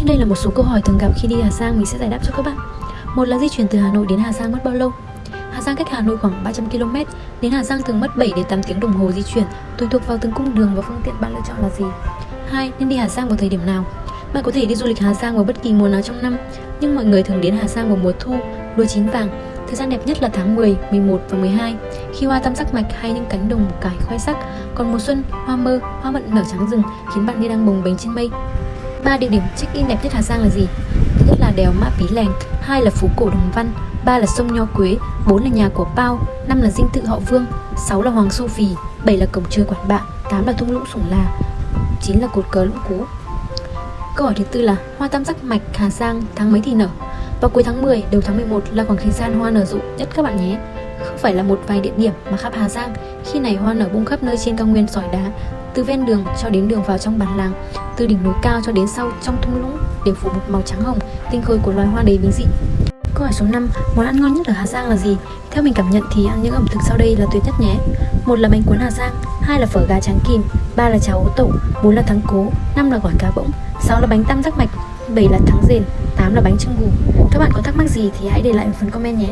Trên đây là một số câu hỏi thường gặp khi đi Hà Giang mình sẽ giải đáp cho các bạn. Một là di chuyển từ Hà Nội đến Hà Giang mất bao lâu? Hà Giang cách Hà Nội khoảng 300 km, đến Hà Giang thường mất 7 đến 8 tiếng đồng hồ di chuyển, tùy thuộc vào từng cung đường và phương tiện bạn lựa chọn là gì. 2. Nên đi Hà Giang vào thời điểm nào? Bạn có thể đi du lịch Hà Giang vào bất kỳ mùa nào trong năm, nhưng mọi người thường đến Hà Giang vào mùa thu, lúa chín vàng. Thời gian đẹp nhất là tháng 10, 11 và 12, khi hoa tam sắc mạch hay những cánh đồng cải khoe sắc. Còn mùa xuân, hoa mơ, hoa mận nở trắng rừng khiến bạn như đang bồng bềnh trên mây. Ba địa điểm check-in đẹp nhất Hà Giang là gì? Thứ nhất là đèo Mã Pí Lèng, hai là phố cổ Đồng Văn, ba là sông Nho Quế, bốn là nhà của Pao, năm là dinh thự Họ Vương, sáu là Hoàng Su Phì, bảy là cổng trời Quản Bạ, tám là thung lũng Sủng Là, chín là cột cờ Lũng Cú. Câu hỏi thứ tư là hoa tam giác mạch Hà Giang tháng mấy thì nở? Vào cuối tháng 10, đầu tháng 11 là khoảng thời gian hoa nở rộ nhất các bạn nhé. Không phải là một vài địa điểm mà khắp Hà Giang, khi này hoa nở bung khắp nơi trên cao nguyên sỏi đá, từ ven đường cho đến đường vào trong bản làng, từ đỉnh núi cao cho đến sau trong thung lũng đều phủ một màu trắng hồng, tinh khôi của loài hoa đầy biến dị. Câu hỏi số 5, món ăn ngon nhất ở Hà Giang là gì? Theo mình cảm nhận thì ăn những ẩm thực sau đây là tuyệt nhất nhé. Một là bánh cuốn Hà Giang, hai là phở gà tráng kìm, ba là cháo ố tẩu, bốn là thắng cố, năm là gỏi cá bỗng, sáu là bánh tam giác mạch, bảy là thắng rền, tám là bánh trưng gù. Các bạn có thắc mắc gì thì hãy để lại một phần comment nhé.